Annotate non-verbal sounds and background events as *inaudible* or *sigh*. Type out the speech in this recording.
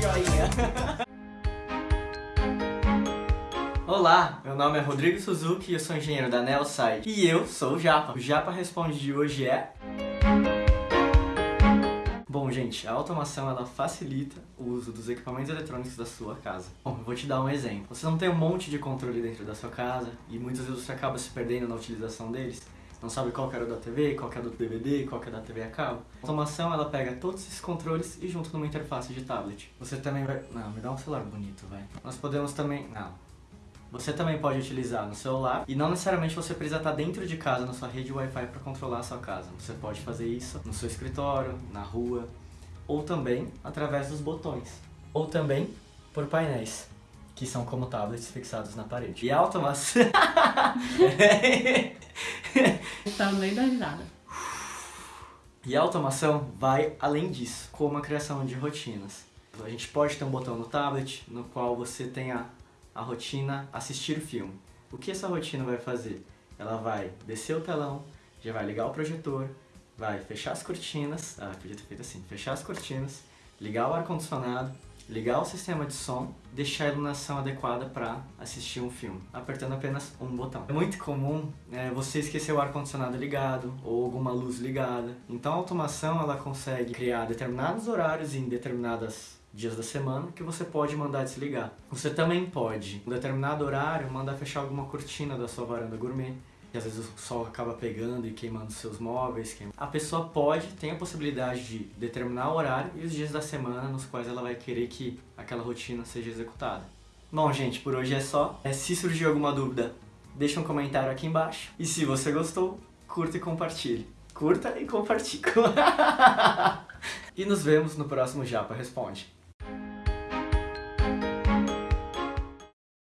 *laughs* Olá, meu nome é Rodrigo Suzuki e eu sou engenheiro da Nelsite. E eu sou o Japa. O Japa Responde de hoje é... Bom, gente, a automação ela facilita o uso dos equipamentos eletrônicos da sua casa. Bom, eu vou te dar um exemplo. Você não tem um monte de controle dentro da sua casa e muitas vezes você acaba se perdendo na utilização deles. Não sabe qual que era da TV, qual que é do DVD, qual que é da TV a cabo. A automação ela pega todos esses controles e junta numa interface de tablet. Você também vai... Não, me dá um celular bonito, vai. Nós podemos também... Não, você também pode utilizar no celular e não necessariamente você precisa estar dentro de casa na sua rede Wi-Fi para controlar a sua casa. Você pode fazer isso no seu escritório, na rua ou também através dos botões. Ou também por painéis, que são como tablets fixados na parede. E a automação... *laughs* Tá no meio da risada. E a automação vai além disso, como a criação de rotinas. A gente pode ter um botão no tablet no qual você tenha a rotina assistir o filme. O que essa rotina vai fazer? Ela vai descer o telão, já vai ligar o projetor, vai fechar as cortinas, ah, podia ter feito assim, fechar as cortinas, ligar o ar-condicionado, ligar o sistema de som, deixar a iluminação adequada para assistir um filme, apertando apenas um botão. É muito comum é, você esquecer o ar-condicionado ligado ou alguma luz ligada, então a automação ela consegue criar determinados horários em determinadas dias da semana que você pode mandar desligar. Você também pode, em determinado horário, mandar fechar alguma cortina da sua varanda gourmet, que às vezes o sol acaba pegando e queimando seus móveis. Queim... A pessoa pode, tem a possibilidade de determinar o horário e os dias da semana nos quais ela vai querer que aquela rotina seja executada. Bom, gente, por hoje é só. É, se surgir alguma dúvida, deixa um comentário aqui embaixo. E se você gostou, curta e compartilhe. Curta e compartilhe. *laughs* e nos vemos no próximo Japa Responde.